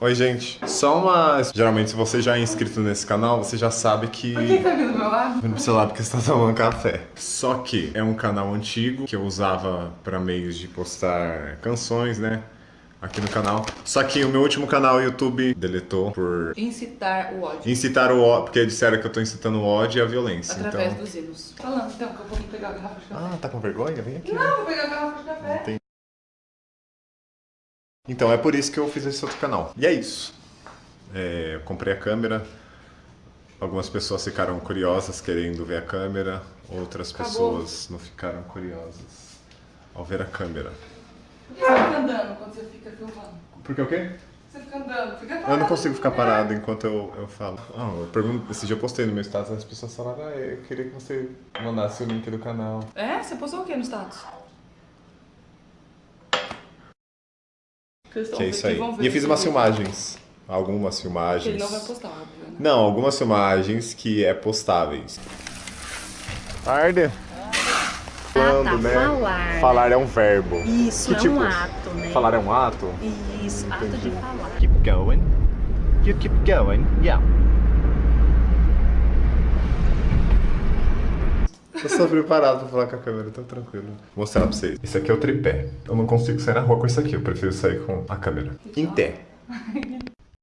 Oi, gente. Só uma... Geralmente, se você já é inscrito nesse canal, você já sabe que... Por que tá aqui do meu lado? Vendo pro lado porque você tá tomando café. Só que é um canal antigo que eu usava pra meios de postar canções, né? Aqui no canal. Só que o meu último canal, o YouTube, deletou por Incitar o ódio. incitar o ódio, porque disseram que eu tô incitando o ódio e a violência. Através então... dos hinos. Falando então que eu vou pegar a garrafa de café. Ah, tá com vergonha? Vem aqui. Não, vou pegar a garrafa de café. Então é por isso que eu fiz esse outro canal. E é isso. É, eu comprei a câmera. Algumas pessoas ficaram curiosas querendo ver a câmera. Outras Acabou. pessoas não ficaram curiosas ao ver a câmera. Por que você fica andando quando você fica filmando? Porque o quê? Você fica andando, fica Eu não parado, consigo ficar parado enquanto eu, eu falo. Ah, eu pergunto, esse dia eu postei no meu status as pessoas falaram, ah, eu queria que você mandasse o link do canal. É? Você postou o que no status? Eles Que é isso aí. que vão ver E eu fiz umas filmagens. Algumas Que filmagens. ele não vai postar, óbvio, né? Não, algumas filmagens que é postáveis. Tarde. Ah, tá, falar. Falar é um verbo. Isso, Que é tipo? um ato, né? Falar é um ato? Isso, ato de falar. keep going. You keep going. Yeah. Eu sou preparado pra falar com a câmera, tá tranquilo. Vou mostrar pra vocês. Esse aqui é o tripé. Eu não consigo sair na rua com isso aqui, eu prefiro sair com a câmera. Em pé.